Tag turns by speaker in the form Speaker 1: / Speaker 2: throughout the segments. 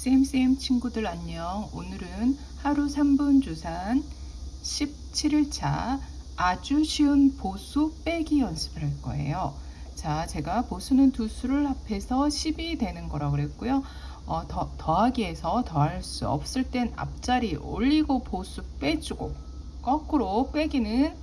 Speaker 1: 쌤쌤 친구들 안녕. 오늘은 하루 3분 주산 17일차 아주 쉬운 보수 빼기 연습을 할 거예요. 자, 제가 보수는 두 수를 합해서 10이 되는 거라고 그랬고요. 어, 더, 더하기에서 더할 수 없을 땐 앞자리 올리고 보수 빼주고 거꾸로 빼기는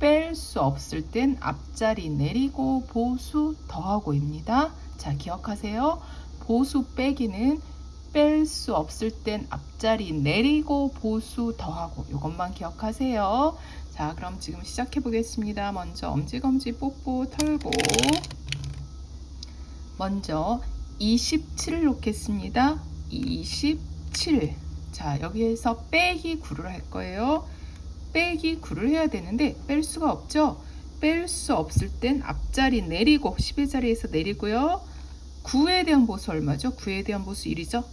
Speaker 1: 뺄 수 없을 땐 앞자리 내리고 보수 더하고입니다. 자, 기억하세요. 보수 빼기는 뺄 수 없을 땐 앞자리 내리고 보수 더하고 이것만 기억하세요. 자 그럼 지금 시작해 보겠습니다. 먼저 엄지검지 뽀뽀 털고 먼저 27을 놓겠습니다. 27. 자 여기에서 빼기 9를 할 거예요. 빼기 9를 해야 되는데 뺄 수가 없죠. 뺄 수 없을 땐 앞자리 내리고 10의 자리에서 내리고요. 9에 대한 보수 얼마죠? 9에 대한 보수 1이죠?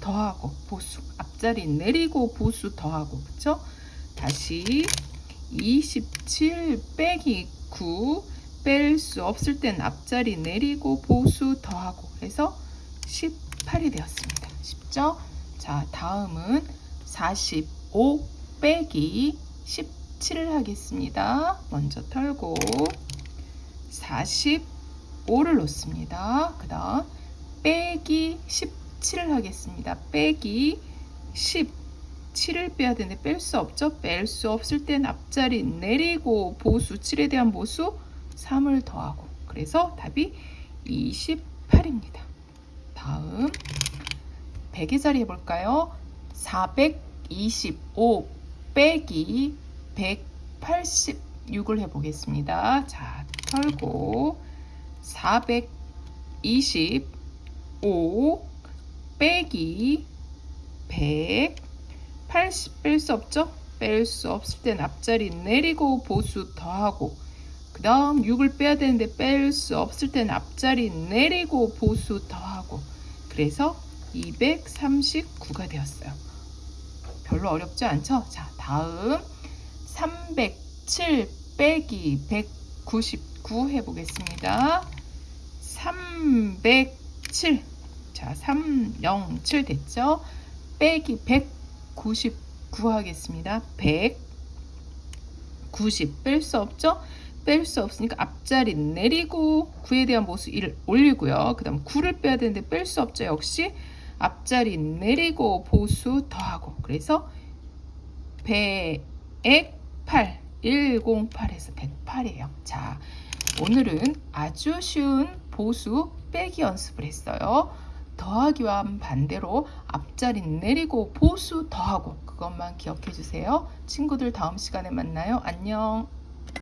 Speaker 1: 더하고 보수 앞자리 내리고 보수 더하고 그쵸? 다시 27 빼기 9 뺄 수 없을 땐 앞자리 내리고 보수 더하고 해서 18이 되었습니다. 쉽죠? 자 다음은 45 빼기 17을 하겠습니다. 먼저 털고 45를 놓습니다. 그 다음 빼기 17을 하겠습니다. 빼기 17을 빼야 되는데 뺄 수 없죠? 뺄 수 없을 땐 앞자리 내리고 보수 7에 대한 보수 3을 더하고 그래서 답이 28입니다. 다음 100의 자리 해볼까요? 425 빼기 186을 해보겠습니다. 자, 털고 425 빼기 100 80 뺄 수 없죠? 뺄 수 없을 땐 앞자리 내리고 보수 더하고 그 다음 6을 빼야 되는데 뺄 수 없을 땐 앞자리 내리고 보수 더하고 그래서 239가 되었어요. 별로 어렵지 않죠? 자 다음 307 빼기 199 해보겠습니다. 307 자, 307 됐죠? 빼기 199 하겠습니다. 190 뺄 수 없죠? 뺄 수 없으니까 앞자리 내리고 9에 대한 보수 1을 올리고요. 그 다음 9를 빼야 되는데 뺄 수 없죠. 역시 앞자리 내리고 보수 더하고 그래서 108 108에서 108이에요. 자, 오늘은 아주 쉬운 보수 빼기 연습을 했어요. 더하기와 반대로 앞자리 내리고 보수 더하고 그것만 기억해 주세요. 친구들 다음 시간에 만나요. 안녕.